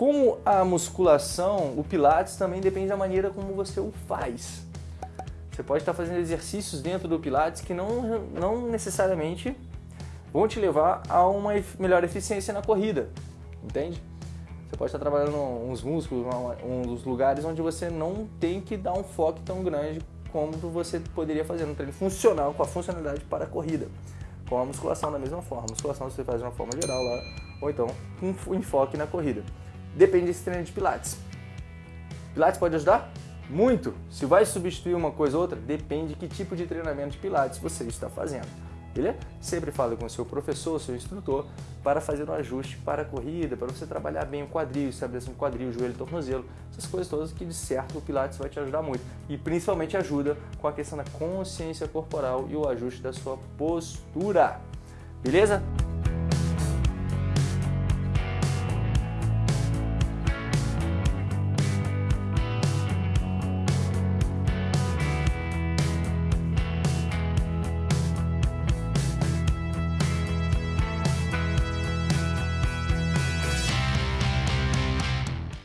Como a musculação, o Pilates também depende da maneira como você o faz. Você pode estar fazendo exercícios dentro do Pilates que não, não necessariamente vão te levar a uma melhor eficiência na corrida, entende? Você pode estar trabalhando uns músculos, dos lugares onde você não tem que dar um foco tão grande como você poderia fazer no treino funcional, com a funcionalidade para a corrida. Com a musculação da mesma forma. A musculação você faz de uma forma geral lá, ou então um enfoque na corrida. Depende desse treino de pilates. Pilates pode ajudar? Muito! Se vai substituir uma coisa ou outra, depende de que tipo de treinamento de pilates você está fazendo. Beleza? Sempre fale com o seu professor, seu instrutor, para fazer um ajuste para a corrida, para você trabalhar bem o quadril, estabelecer um quadril, joelho, tornozelo, essas coisas todas que de certo o Pilates vai te ajudar muito. E principalmente ajuda com a questão da consciência corporal e o ajuste da sua postura. Beleza?